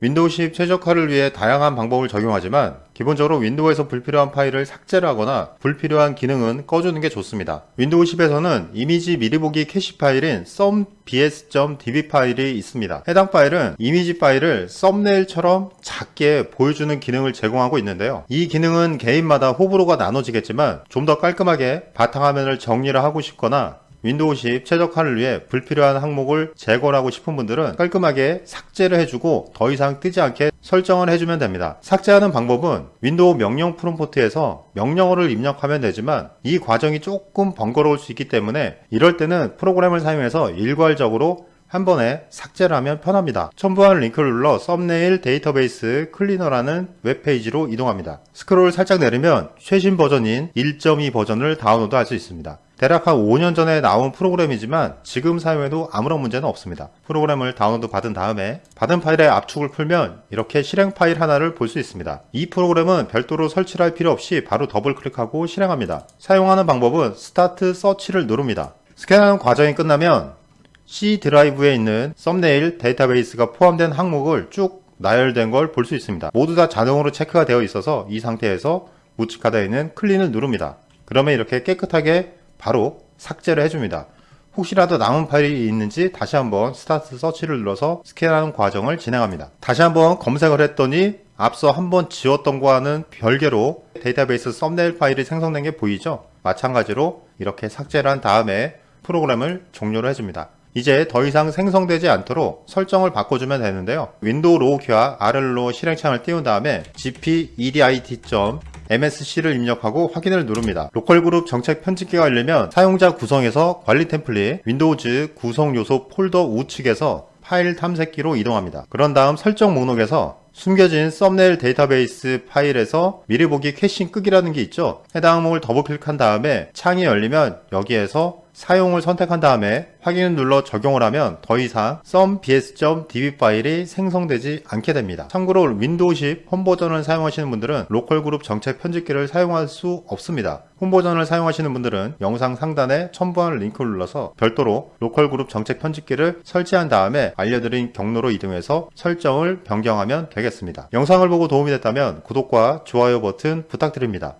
윈도우 10 최적화를 위해 다양한 방법을 적용하지만 기본적으로 윈도우에서 불필요한 파일을 삭제를 하거나 불필요한 기능은 꺼주는 게 좋습니다. 윈도우 10에서는 이미지 미리 보기 캐시 파일인 thumbs.db 파일이 있습니다. 해당 파일은 이미지 파일을 썸네일처럼 작게 보여주는 기능을 제공하고 있는데요. 이 기능은 개인마다 호불호가 나눠지겠지만 좀 더 깔끔하게 바탕화면을 정리를 하고 싶거나 윈도우 10 최적화를 위해 불필요한 항목을 제거하고 싶은 분들은 깔끔하게 삭제를 해주고 더 이상 뜨지 않게 설정을 해주면 됩니다. 삭제하는 방법은 윈도우 명령 프롬프트에서 명령어를 입력하면 되지만 이 과정이 조금 번거로울 수 있기 때문에 이럴 때는 프로그램을 사용해서 일괄적으로 한 번에 삭제를 하면 편합니다. 첨부한 링크를 눌러 Thumbnail Database Cleaner라는 웹페이지로 이동합니다. 스크롤 살짝 내리면 최신 버전인 1.2 버전을 다운로드 할 수 있습니다. 대략 한 5년 전에 나온 프로그램이지만 지금 사용해도 아무런 문제는 없습니다. 프로그램을 다운로드 받은 다음에 받은 파일의 압축을 풀면 이렇게 실행 파일 하나를 볼 수 있습니다. 이 프로그램은 별도로 설치를 할 필요 없이 바로 더블 클릭하고 실행합니다. 사용하는 방법은 스타트 서치를 누릅니다. 스캔하는 과정이 끝나면 C 드라이브에 있는 썸네일 데이터베이스가 포함된 항목을 쭉 나열된 걸 볼 수 있습니다. 모두 다 자동으로 체크가 되어 있어서 이 상태에서 우측 하단에 있는 Clean을 누릅니다. 그러면 이렇게 깨끗하게 바로 삭제를 해줍니다. 혹시라도 남은 파일이 있는지 다시 한번 스타트 서치를 눌러서 스캔하는 과정을 진행합니다. 다시 한번 검색을 했더니 앞서 한번 지웠던 거와는 별개로 데이터베이스 썸네일 파일이 생성된 게 보이죠? 마찬가지로 이렇게 삭제를 한 다음에 프로그램을 종료를 해줍니다. 이제 더 이상 생성되지 않도록 설정을 바꿔주면 되는데요. 윈도우 로고 키와 R로 실행창을 띄운 다음에 gpedit.msc를 입력하고 확인을 누릅니다. 로컬 그룹 정책 편집기가 열리면 사용자 구성에서 관리 템플릿, 윈도우즈 구성 요소 폴더 우측에서 파일 탐색기로 이동합니다. 그런 다음 설정 목록에서 숨겨진 썸네일 데이터베이스 파일에서 미리 보기 caching 끄기라는 게 있죠. 해당 항목을 더블 클릭한 다음에 창이 열리면 여기에서 사용을 선택한 다음에 확인을 눌러 적용을 하면 더 이상 thumbs.db 파일이 생성되지 않게 됩니다. 참고로 윈도우 10 홈 버전을 사용하시는 분들은 로컬 그룹 정책 편집기를 사용할 수 없습니다. 홈 버전을 사용하시는 분들은 영상 상단에 첨부한 링크를 눌러서 별도로 로컬 그룹 정책 편집기를 설치한 다음에 알려드린 경로로 이동해서 설정을 변경하면 되겠습니다. 영상을 보고 도움이 됐다면 구독과 좋아요 버튼 부탁드립니다.